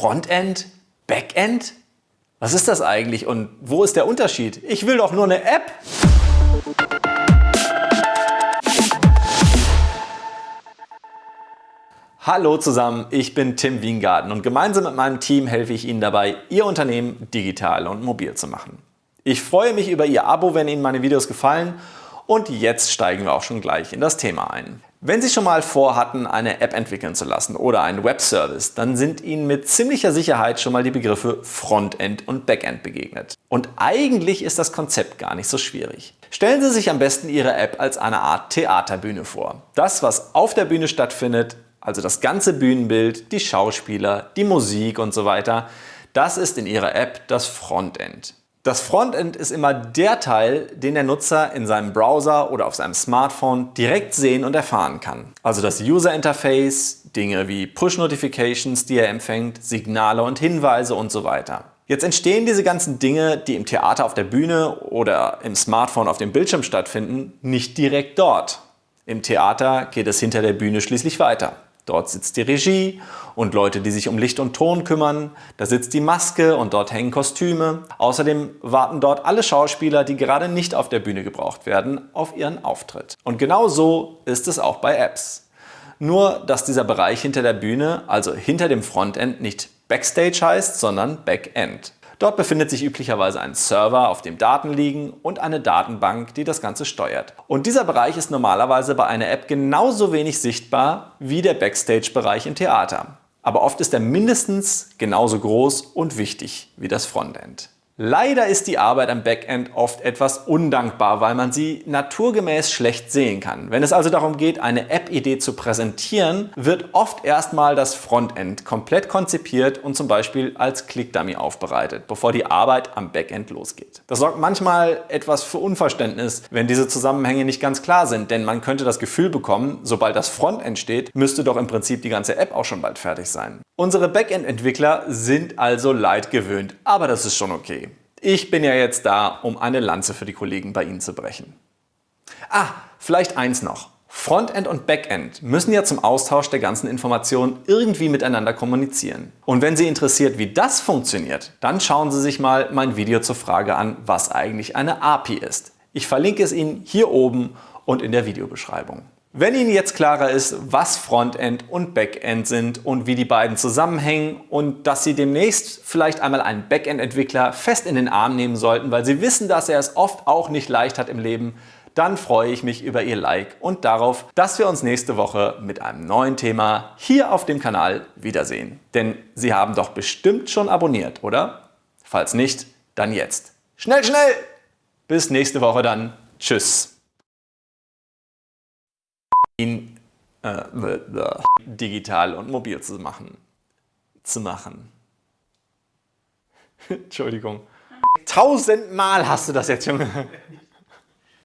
Frontend? Backend? Was ist das eigentlich und wo ist der Unterschied? Ich will doch nur eine App! Hallo zusammen, ich bin Tim Wiengarten und gemeinsam mit meinem Team helfe ich Ihnen dabei, Ihr Unternehmen digital und mobil zu machen. Ich freue mich über Ihr Abo, wenn Ihnen meine Videos gefallen und jetzt steigen wir auch schon gleich in das Thema ein. Wenn Sie schon mal vorhatten, eine App entwickeln zu lassen oder einen Webservice, dann sind Ihnen mit ziemlicher Sicherheit schon mal die Begriffe Frontend und Backend begegnet. Und eigentlich ist das Konzept gar nicht so schwierig. Stellen Sie sich am besten Ihre App als eine Art Theaterbühne vor. Das, was auf der Bühne stattfindet, also das ganze Bühnenbild, die Schauspieler, die Musik und so weiter, das ist in Ihrer App das Frontend. Das Frontend ist immer der Teil, den der Nutzer in seinem Browser oder auf seinem Smartphone direkt sehen und erfahren kann. Also das User Interface, Dinge wie Push-Notifications, die er empfängt, Signale und Hinweise und so weiter. Jetzt entstehen diese ganzen Dinge, die im Theater auf der Bühne oder im Smartphone auf dem Bildschirm stattfinden, nicht direkt dort. Im Theater geht es hinter der Bühne schließlich weiter. Dort sitzt die Regie und Leute, die sich um Licht und Ton kümmern. Da sitzt die Maske und dort hängen Kostüme. Außerdem warten dort alle Schauspieler, die gerade nicht auf der Bühne gebraucht werden, auf ihren Auftritt. Und genau so ist es auch bei Apps. Nur, dass dieser Bereich hinter der Bühne, also hinter dem Frontend, nicht Backstage heißt, sondern Backend. Dort befindet sich üblicherweise ein Server, auf dem Daten liegen und eine Datenbank, die das Ganze steuert. Und dieser Bereich ist normalerweise bei einer App genauso wenig sichtbar wie der Backstage-Bereich im Theater. Aber oft ist er mindestens genauso groß und wichtig wie das Frontend. Leider ist die Arbeit am Backend oft etwas undankbar, weil man sie naturgemäß schlecht sehen kann. Wenn es also darum geht, eine App-Idee zu präsentieren, wird oft erstmal das Frontend komplett konzipiert und zum Beispiel als Click-Dummy aufbereitet, bevor die Arbeit am Backend losgeht. Das sorgt manchmal etwas für Unverständnis, wenn diese Zusammenhänge nicht ganz klar sind, denn man könnte das Gefühl bekommen, sobald das Frontend steht, müsste doch im Prinzip die ganze App auch schon bald fertig sein. Unsere Backend-Entwickler sind also leid gewöhnt, aber das ist schon okay. Ich bin ja jetzt da, um eine Lanze für die Kollegen bei Ihnen zu brechen. Ah, vielleicht eins noch. Frontend und Backend müssen ja zum Austausch der ganzen Informationen irgendwie miteinander kommunizieren. Und wenn Sie interessiert, wie das funktioniert, dann schauen Sie sich mal mein Video zur Frage an, was eigentlich eine API ist. Ich verlinke es Ihnen hier oben und in der Videobeschreibung. Wenn Ihnen jetzt klarer ist, was Frontend und Backend sind und wie die beiden zusammenhängen und dass Sie demnächst vielleicht einmal einen Backend-Entwickler fest in den Arm nehmen sollten, weil Sie wissen, dass er es oft auch nicht leicht hat im Leben, dann freue ich mich über Ihr Like und darauf, dass wir uns nächste Woche mit einem neuen Thema hier auf dem Kanal wiedersehen. Denn Sie haben doch bestimmt schon abonniert, oder? Falls nicht, dann jetzt. Schnell, schnell! Bis nächste Woche dann. Tschüss ihn äh, digital und mobil zu machen. Zu machen. Entschuldigung. Tausendmal hast du das jetzt schon.